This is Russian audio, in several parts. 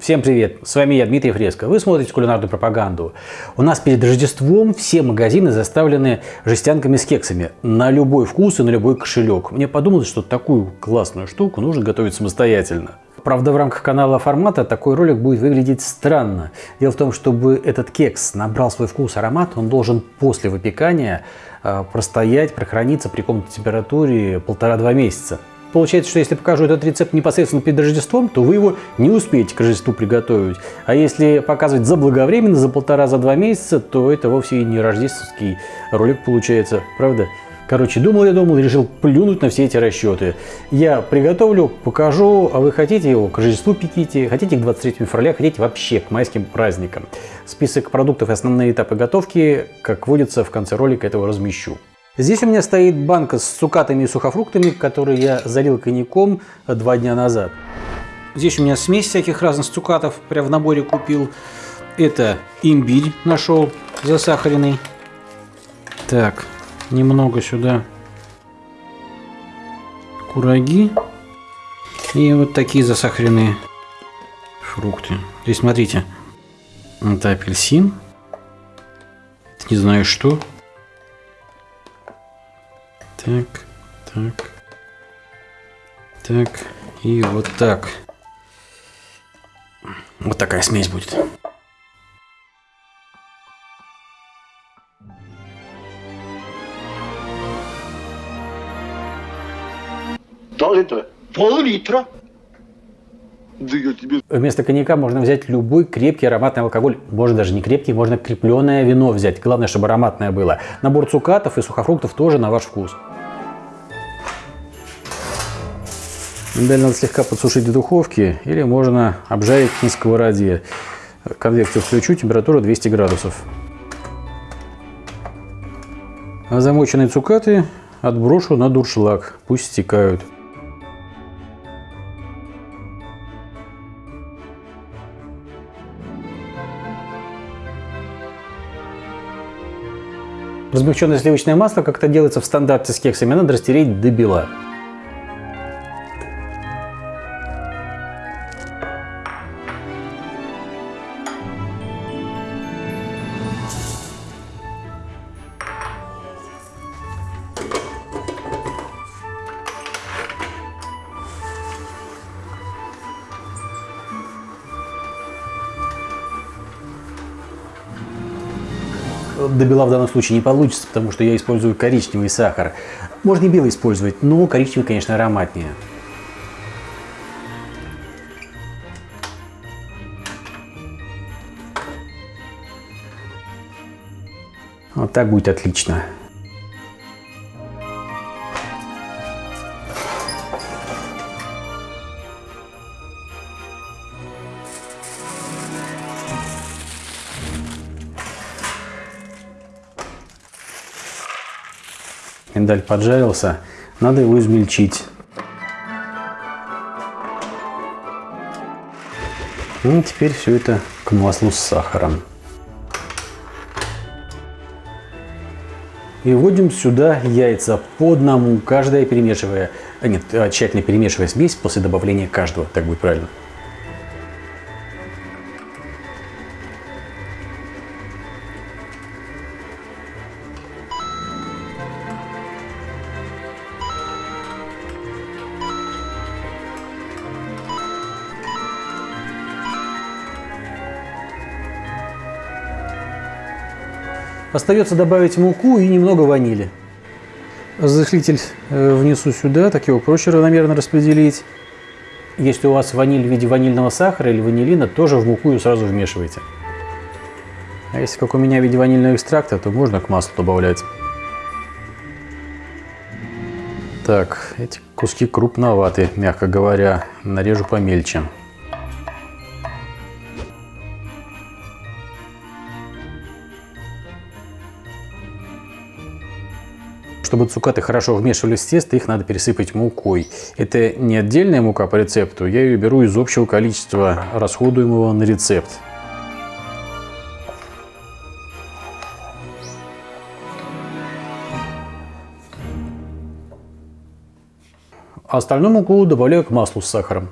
Всем привет, с вами я, Дмитрий Фреско. Вы смотрите кулинарную пропаганду. У нас перед Рождеством все магазины заставлены жестянками с кексами на любой вкус и на любой кошелек. Мне подумалось, что такую классную штуку нужно готовить самостоятельно. Правда, в рамках канала формата такой ролик будет выглядеть странно. Дело в том, чтобы этот кекс набрал свой вкус, аромат, он должен после выпекания э, простоять, прохраниться при комнатной температуре полтора-два месяца. Получается, что если покажу этот рецепт непосредственно перед Рождеством, то вы его не успеете к Рождеству приготовить. А если показывать заблаговременно, за полтора-за два месяца, то это вовсе и не рождественский ролик получается, правда? Короче, думал я думал, решил плюнуть на все эти расчеты. Я приготовлю, покажу, а вы хотите его к Рождеству пеките, хотите к 23 февраля, хотите вообще к майским праздникам. Список продуктов и основные этапы готовки, как водится, в конце ролика этого размещу. Здесь у меня стоит банка с цукатами и сухофруктами, которые я залил коньяком два дня назад. Здесь у меня смесь всяких разных цукатов, прям в наборе купил. Это имбирь нашел засахаренный. Так, немного сюда кураги. И вот такие засахаренные фрукты. Здесь смотрите, это апельсин. Это не знаю что. Так, так. Так, и вот так. Вот такая смесь будет. Пол-литра? Пол-литра? Да я тебе... Вместо коньяка можно взять любой крепкий ароматный алкоголь. Можно даже не крепкий, можно крепленное вино взять. Главное, чтобы ароматное было. Набор цукатов и сухофруктов тоже на ваш вкус. Миндаль надо слегка подсушить в духовке или можно обжарить на сковороде. Конвекцию включу, температура 200 градусов. А замоченные цукаты отброшу на дуршлаг, пусть стекают. Размягченное сливочное масло, как это делается в стандарте с кексами, надо растереть до бела. До бела в данном случае не получится, потому что я использую коричневый сахар. Можно и белый использовать, но коричневый, конечно, ароматнее. Вот так будет отлично. Миндаль поджарился, надо его измельчить. Ну, теперь все это к маслу с сахаром. И вводим сюда яйца по одному, каждое перемешивая, а нет, а, тщательно перемешивая смесь после добавления каждого, так будет правильно. Остается добавить муку и немного ванили. Разрыхлитель э, внесу сюда, так его проще равномерно распределить. Если у вас ваниль в виде ванильного сахара или ванилина, тоже в муку ее сразу вмешивайте. А если как у меня в виде ванильного экстракта, то можно к маслу добавлять. Так, эти куски крупноватые, мягко говоря. Нарежу помельче. Чтобы цукаты хорошо вмешивались в тесто, их надо пересыпать мукой. Это не отдельная мука по рецепту, я ее беру из общего количества расходуемого на рецепт. А остальную муку добавляю к маслу с сахаром.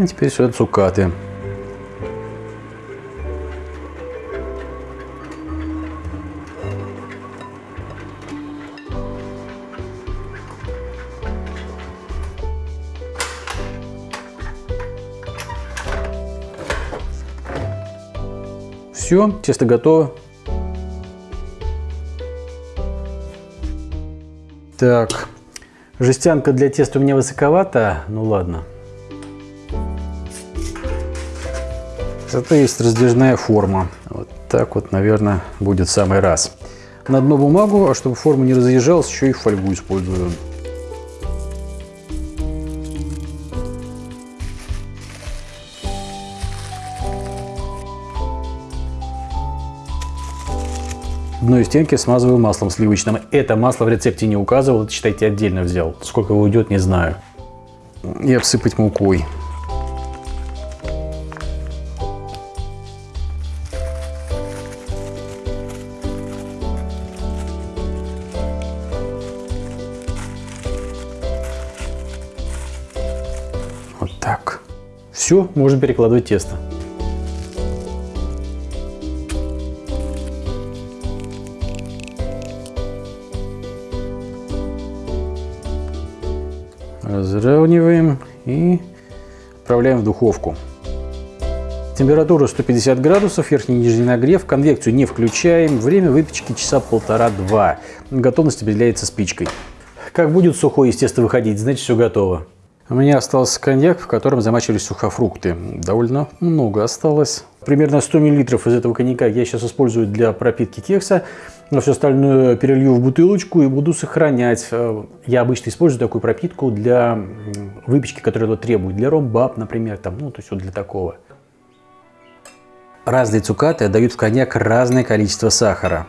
И теперь сюда цукаты. Все, тесто готово. Так, жестянка для теста у меня высоковата, ну ладно. Зато есть раздвижная форма. Вот так вот, наверное, будет в самый раз. На дно бумагу, а чтобы форма не разъезжалась, еще и фольгу использую. Дно и стенки смазываю маслом сливочным. Это масло в рецепте не указывал, это, считайте, отдельно взял. Сколько его уйдет, не знаю. И обсыпать мукой. Все, можно перекладывать тесто. Разравниваем и отправляем в духовку. Температура 150 градусов, верхний и нижний нагрев, конвекцию не включаем, время выпечки часа полтора-два. Готовность определяется спичкой. Как будет сухое из теста выходить, значит все готово. У меня остался коньяк, в котором замачивались сухофрукты. Довольно много осталось. Примерно 100 мл из этого коньяка я сейчас использую для пропитки кекса. Но все остальное перелью в бутылочку и буду сохранять. Э, я обычно использую такую пропитку для выпечки, которая это требует. Для ромбаб, например, там, ну, то есть вот для такого. Разные цукаты дают в коньяк разное количество сахара.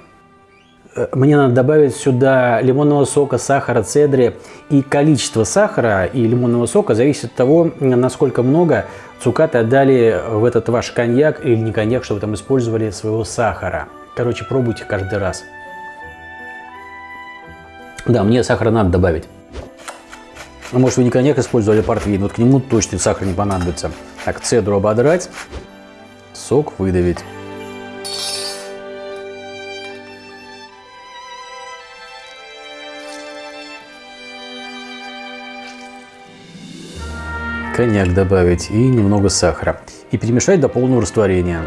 Э, мне надо добавить сюда лимонного сока, сахара, цедри. И количество сахара и лимонного сока зависит от того, насколько много цукаты отдали в этот ваш коньяк или не коньяк, что вы там использовали своего сахара. Короче, пробуйте каждый раз. Да, мне сахара надо добавить. А может вы не коньяк использовали, а портвейн. Вот к нему точно сахар не понадобится. Так, цедру ободрать, сок выдавить. Коньяк добавить и немного сахара. И перемешать до полного растворения.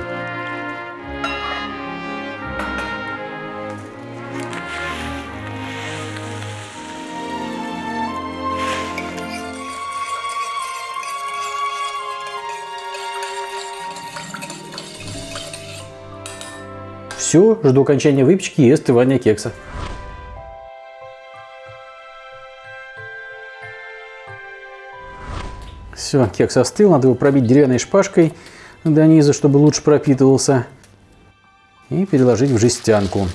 Все, жду окончания выпечки и остывания кекса. Все, кекс остыл, надо его пробить деревянной шпажкой до низа, чтобы лучше пропитывался. И переложить в жестянку.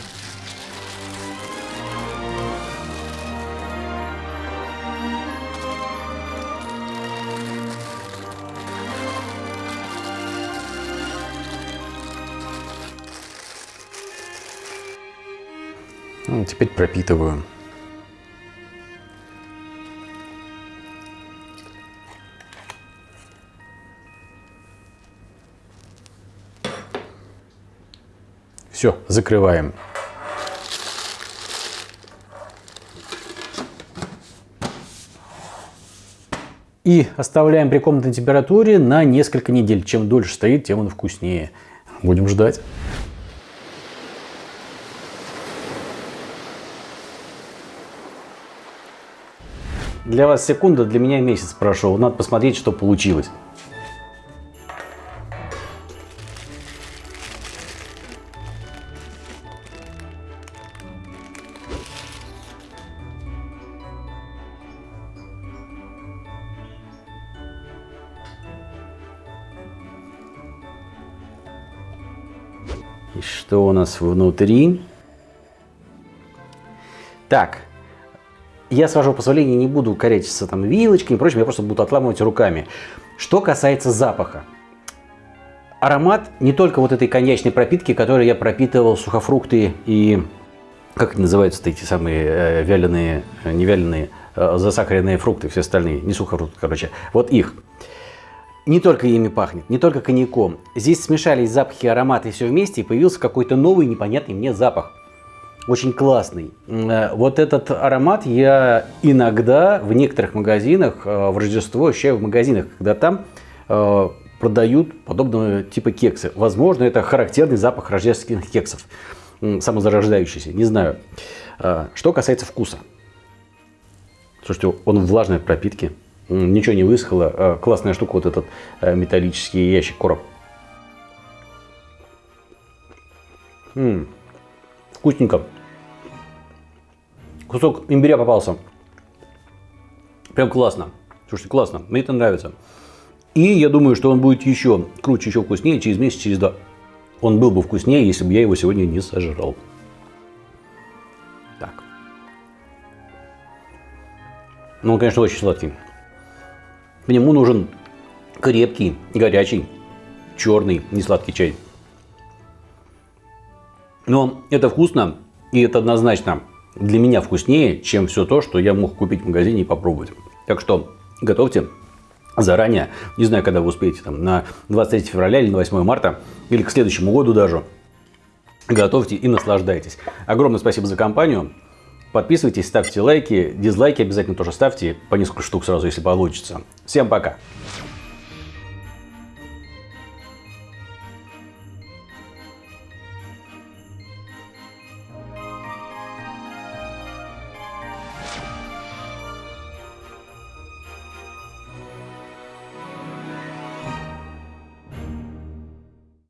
Ну, теперь пропитываю. Все, закрываем. И оставляем при комнатной температуре на несколько недель. Чем дольше стоит, тем он вкуснее. Будем ждать. Для вас секунда, для меня месяц прошел. Надо посмотреть, что получилось. И что у нас внутри? Так, я, с вашего позволения, не буду корячиться там вилочками и прочим, я просто буду отламывать руками. Что касается запаха. Аромат не только вот этой коньячной пропитки, которой я пропитывал сухофрукты и, как называются эти самые э, вяленые, э, не вяленые, э, засахаренные фрукты, все остальные, не сухофрукты, короче, вот их. Не только ими пахнет, не только коньяком. Здесь смешались запахи, ароматы все вместе, и появился какой-то новый непонятный мне запах. Очень классный. Э, вот этот аромат я иногда в некоторых магазинах э, в Рождество ощущаю в магазинах, когда там э, продают подобного типа кексы. Возможно, это характерный запах рождественских кексов, самозарождающийся, не знаю. Что касается вкуса. Слушайте, он влажный от пропитки, ничего не высохло. Классная штука вот этот металлический ящик короб. М -м, вкусненько. Кусок имбиря попался. Прям классно. Слушайте, классно. Мне это нравится. И я думаю, что он будет еще круче, еще вкуснее через месяц, через два. Он был бы вкуснее, если бы я его сегодня не сожрал. Так. Ну, он, конечно, очень сладкий. К нему нужен крепкий, горячий, черный, несладкий чай. Но это вкусно, и это однозначно для меня вкуснее, чем все то, что я мог купить в магазине и попробовать. Так что готовьте заранее. Не знаю, когда вы успеете, там, на 23 февраля или на 8 марта, или к следующему году даже. Готовьте и наслаждайтесь. Огромное спасибо за компанию. Подписывайтесь, ставьте лайки, дизлайки обязательно тоже ставьте, по несколько штук сразу, если получится. Всем пока!